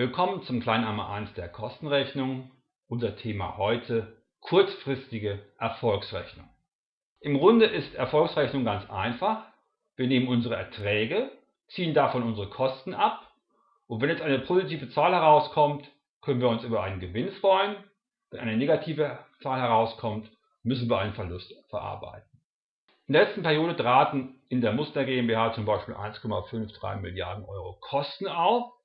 Willkommen zum Kleinarme 1 der Kostenrechnung. Unser Thema heute kurzfristige Erfolgsrechnung. Im Grunde ist Erfolgsrechnung ganz einfach. Wir nehmen unsere Erträge, ziehen davon unsere Kosten ab und wenn jetzt eine positive Zahl herauskommt, können wir uns über einen Gewinn freuen. Wenn eine negative Zahl herauskommt, müssen wir einen Verlust verarbeiten. In der letzten Periode traten in der Muster GmbH zum Beispiel 1,53 Milliarden Euro Kosten auf.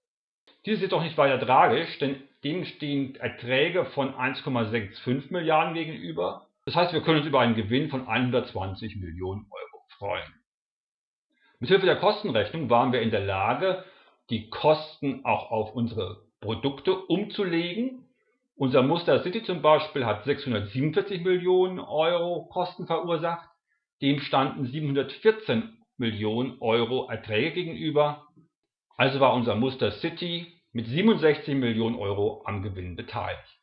Dies ist jedoch nicht weiter tragisch, denn dem stehen Erträge von 1,65 Milliarden gegenüber. Das heißt, wir können uns über einen Gewinn von 120 Millionen Euro freuen. Mithilfe der Kostenrechnung waren wir in der Lage, die Kosten auch auf unsere Produkte umzulegen. Unser Muster City zum Beispiel hat 647 Millionen Euro Kosten verursacht. Dem standen 714 Millionen Euro Erträge gegenüber. Also war unser Muster City mit 67 Millionen Euro am Gewinn beteiligt.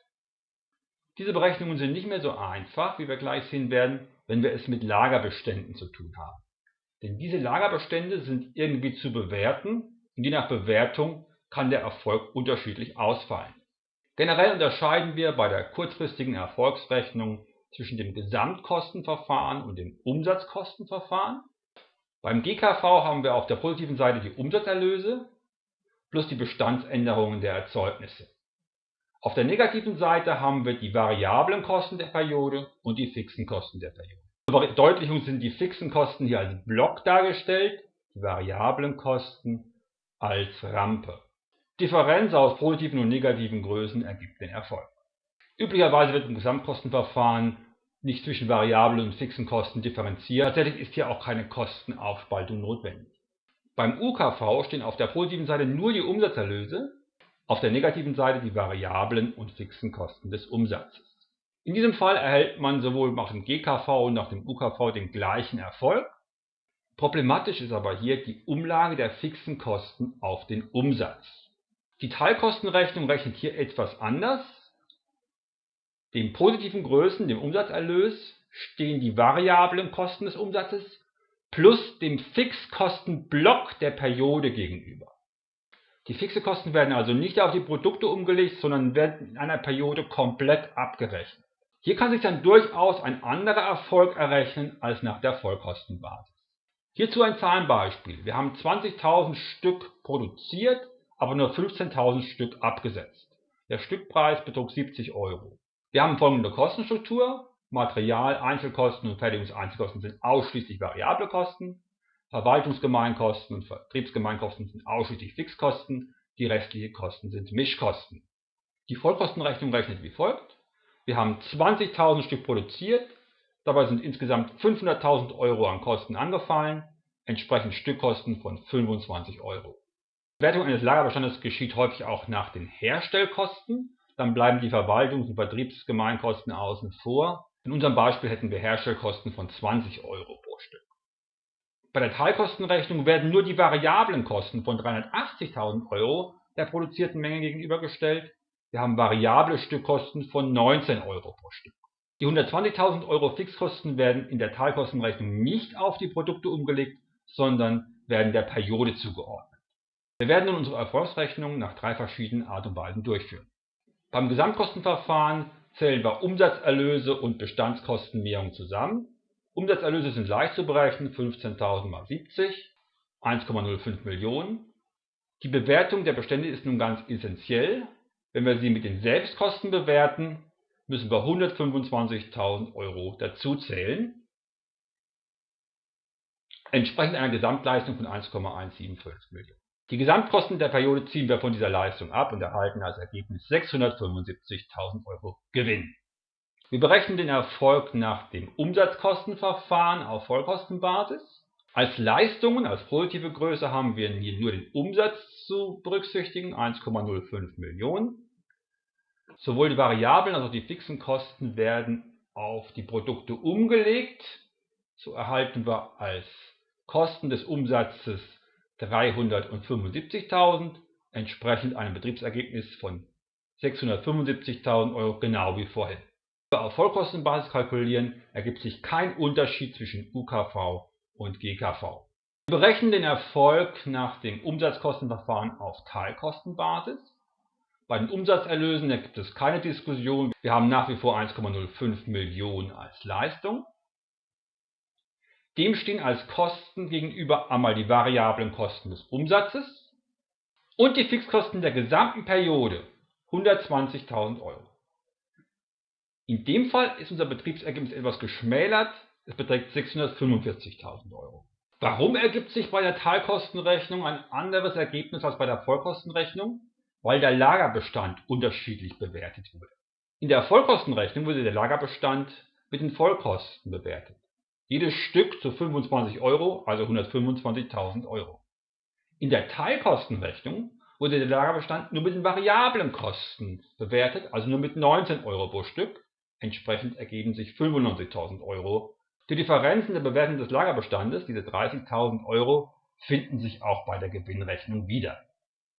Diese Berechnungen sind nicht mehr so einfach, wie wir gleich sehen werden, wenn wir es mit Lagerbeständen zu tun haben. Denn diese Lagerbestände sind irgendwie zu bewerten und je nach Bewertung kann der Erfolg unterschiedlich ausfallen. Generell unterscheiden wir bei der kurzfristigen Erfolgsrechnung zwischen dem Gesamtkostenverfahren und dem Umsatzkostenverfahren. Beim GKV haben wir auf der positiven Seite die Umsatzerlöse plus die Bestandsänderungen der Erzeugnisse. Auf der negativen Seite haben wir die variablen Kosten der Periode und die fixen Kosten der Periode. Zur Verdeutlichung sind die fixen Kosten hier als Block dargestellt, die variablen Kosten als Rampe. Differenz aus positiven und negativen Größen ergibt den Erfolg. Üblicherweise wird im Gesamtkostenverfahren nicht zwischen variablen und fixen Kosten differenziert. Tatsächlich ist hier auch keine Kostenaufspaltung notwendig. Beim UKV stehen auf der positiven Seite nur die Umsatzerlöse, auf der negativen Seite die variablen und fixen Kosten des Umsatzes. In diesem Fall erhält man sowohl nach dem GKV und nach dem UKV den gleichen Erfolg. Problematisch ist aber hier die Umlage der fixen Kosten auf den Umsatz. Die Teilkostenrechnung rechnet hier etwas anders. Den positiven Größen, dem Umsatzerlös, stehen die variablen Kosten des Umsatzes plus dem Fixkostenblock der Periode gegenüber. Die fixe Kosten werden also nicht auf die Produkte umgelegt, sondern werden in einer Periode komplett abgerechnet. Hier kann sich dann durchaus ein anderer Erfolg errechnen als nach der Vollkostenbasis. Hierzu ein Zahlenbeispiel. Wir haben 20.000 Stück produziert, aber nur 15.000 Stück abgesetzt. Der Stückpreis betrug 70 Euro. Wir haben folgende Kostenstruktur. Material, Einzelkosten und Fertigungseinzelkosten sind ausschließlich variable Kosten. Verwaltungsgemeinkosten und Vertriebsgemeinkosten sind ausschließlich Fixkosten. Die restlichen Kosten sind Mischkosten. Die Vollkostenrechnung rechnet wie folgt. Wir haben 20.000 Stück produziert. Dabei sind insgesamt 500.000 Euro an Kosten angefallen, entsprechend Stückkosten von 25 Euro. Die Wertung eines Lagerbestandes geschieht häufig auch nach den Herstellkosten. Dann bleiben die Verwaltungs- und Vertriebsgemeinkosten außen vor. In unserem Beispiel hätten wir Herstellkosten von 20 Euro pro Stück. Bei der Teilkostenrechnung werden nur die variablen Kosten von 380.000 Euro der produzierten Menge gegenübergestellt. Wir haben variable Stückkosten von 19 Euro pro Stück. Die 120.000 Euro Fixkosten werden in der Teilkostenrechnung nicht auf die Produkte umgelegt, sondern werden der Periode zugeordnet. Wir werden nun unsere Erfolgsrechnung nach drei verschiedenen Art und Weisen durchführen. Beim Gesamtkostenverfahren zählen wir Umsatzerlöse und Bestandskostenmehrung zusammen. Umsatzerlöse sind leicht zu berechnen, 15.000 mal 70, 1,05 Millionen. Die Bewertung der Bestände ist nun ganz essentiell. Wenn wir sie mit den Selbstkosten bewerten, müssen wir 125.000 Euro dazuzählen, entsprechend einer Gesamtleistung von 1,175 Millionen. Die Gesamtkosten der Periode ziehen wir von dieser Leistung ab und erhalten als Ergebnis 675.000 Euro Gewinn. Wir berechnen den Erfolg nach dem Umsatzkostenverfahren auf Vollkostenbasis. Als Leistungen, als positive Größe haben wir hier nur den Umsatz zu berücksichtigen, 1,05 Millionen. Sowohl die variablen als auch die fixen Kosten werden auf die Produkte umgelegt. So erhalten wir als Kosten des Umsatzes 375.000, entsprechend einem Betriebsergebnis von 675.000 Euro, genau wie vorhin. Auf Vollkostenbasis kalkulieren, ergibt sich kein Unterschied zwischen UKV und GKV. Wir berechnen den Erfolg nach dem Umsatzkostenverfahren auf Teilkostenbasis. Bei den Umsatzerlösen gibt es keine Diskussion. Wir haben nach wie vor 1,05 Millionen als Leistung. Dem stehen als Kosten gegenüber einmal die variablen Kosten des Umsatzes und die Fixkosten der gesamten Periode 120.000 Euro. In dem Fall ist unser Betriebsergebnis etwas geschmälert, es beträgt 645.000 Euro. Warum ergibt sich bei der Teilkostenrechnung ein anderes Ergebnis als bei der Vollkostenrechnung? Weil der Lagerbestand unterschiedlich bewertet wurde. In der Vollkostenrechnung wurde der Lagerbestand mit den Vollkosten bewertet. Jedes Stück zu 25 Euro, also 125.000 Euro. In der Teilkostenrechnung wurde der Lagerbestand nur mit den variablen Kosten bewertet, also nur mit 19 Euro pro Stück. Entsprechend ergeben sich 95.000 Euro die Differenzen der Bewertung des Lagerbestandes, diese 30.000 Euro, finden sich auch bei der Gewinnrechnung wieder